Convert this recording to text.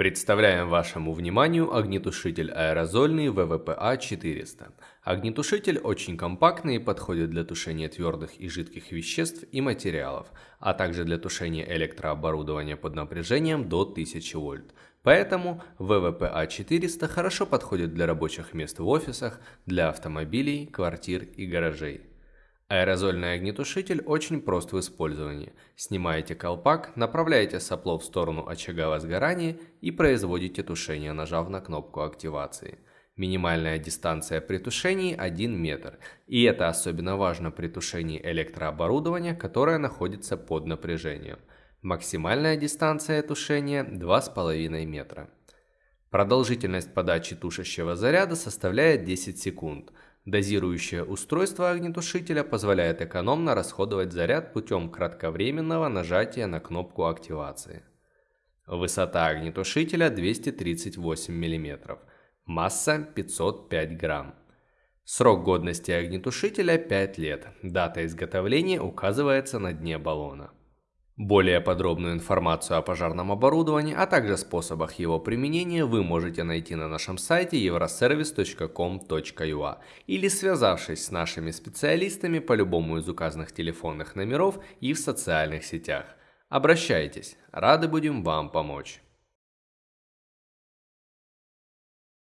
Представляем вашему вниманию огнетушитель аэрозольный ВВПА-400. Огнетушитель очень компактный и подходит для тушения твердых и жидких веществ и материалов, а также для тушения электрооборудования под напряжением до 1000 вольт. Поэтому ВВПА-400 хорошо подходит для рабочих мест в офисах, для автомобилей, квартир и гаражей. Аэрозольный огнетушитель очень прост в использовании. Снимаете колпак, направляете сопло в сторону очага возгорания и производите тушение, нажав на кнопку активации. Минимальная дистанция при тушении 1 метр, и это особенно важно при тушении электрооборудования, которое находится под напряжением. Максимальная дистанция тушения 2,5 метра. Продолжительность подачи тушащего заряда составляет 10 секунд – Дозирующее устройство огнетушителя позволяет экономно расходовать заряд путем кратковременного нажатия на кнопку активации. Высота огнетушителя 238 мм. Масса 505 грамм. Срок годности огнетушителя 5 лет. Дата изготовления указывается на дне баллона. Более подробную информацию о пожарном оборудовании, а также способах его применения вы можете найти на нашем сайте euroservice.com.ua или связавшись с нашими специалистами по любому из указанных телефонных номеров и в социальных сетях. Обращайтесь, рады будем вам помочь.